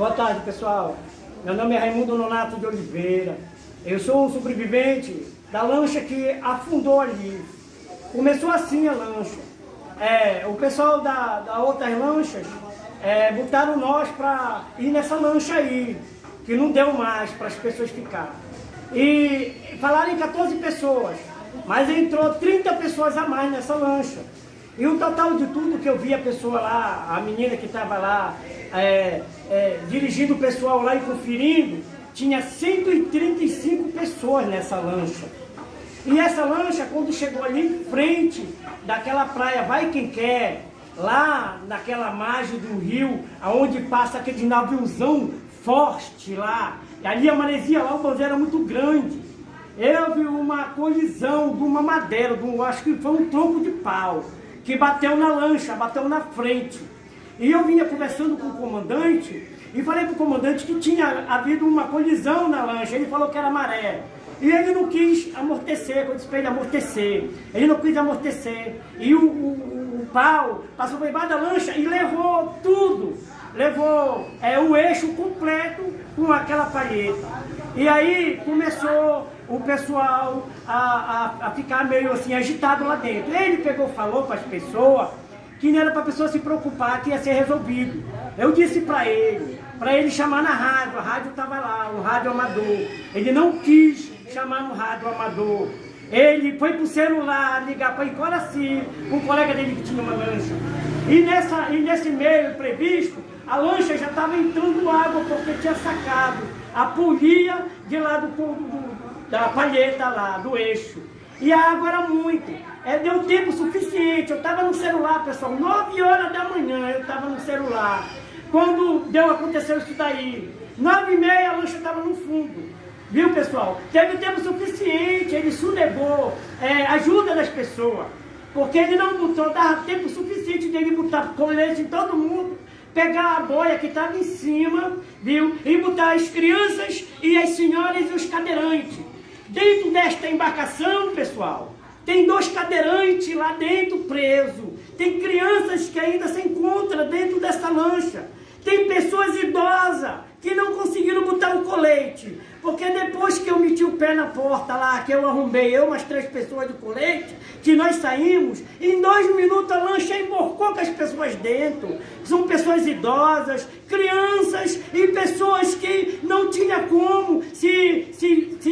Boa tarde, pessoal. Meu nome é Raimundo Nonato de Oliveira. Eu sou um sobrevivente da lancha que afundou ali. Começou assim a lancha. É, o pessoal da, da outras lanchas é, botaram nós para ir nessa lancha aí, que não deu mais para as pessoas ficar. E falaram em 14 pessoas, mas entrou 30 pessoas a mais nessa lancha. E o total de tudo que eu vi a pessoa lá, a menina que estava lá, é, é, dirigindo o pessoal lá e conferindo, tinha 135 pessoas nessa lancha. E essa lancha, quando chegou ali em frente daquela praia Vai Quem Quer, lá naquela margem do rio, aonde passa aquele naviozão forte lá, e ali a maresia lá, o banzeiro era muito grande. Vi uma colisão de uma madeira, de um, acho que foi um tronco de pau, que bateu na lancha, bateu na frente. E eu vinha conversando com o comandante e falei para o comandante que tinha havido uma colisão na lancha. Ele falou que era maré. E ele não quis amortecer, quando disse para ele amortecer. Ele não quis amortecer. E o, o, o pau passou por debaixo da lancha e levou tudo. Levou é, o eixo completo com aquela palheta. E aí começou o pessoal a, a, a ficar meio assim agitado lá dentro. Ele pegou, falou para as pessoas que não era para a pessoa se preocupar, que ia ser resolvido. Eu disse para ele, para ele chamar na rádio, a rádio estava lá, o rádio amador. Ele não quis chamar no rádio amador. Ele foi para o celular ligar para Icoraci, um colega dele que tinha uma lancha. E, nessa, e nesse meio previsto, a lancha já estava entrando água porque tinha sacado a polia de lá do, do, da palheta lá, do eixo. E a água era muito. É, deu tempo suficiente. Eu estava no celular, pessoal, 9 horas da manhã eu estava no celular. Quando deu, aconteceu isso daí. 9 e meia a lancha estava no fundo. Viu, pessoal? Teve tempo suficiente, ele sonegou é, ajuda das pessoas. Porque ele não botou, dava tempo suficiente dele botar colete em todo mundo, pegar a boia que estava em cima, viu? E botar as crianças e as senhoras e os cadeirantes. Dentro desta embarcação, pessoal, tem dois cadeirantes lá dentro preso. Tem crianças que ainda se encontram dentro dessa lancha. Tem pessoas idosas que não conseguiram botar o colete. Porque depois que eu meti o pé na porta lá, que eu arrumei eu umas três pessoas de colete, que nós saímos, em dois minutos a lancha emborcou com as pessoas dentro. São pessoas idosas, crianças e pessoas que não tinha como se, se, se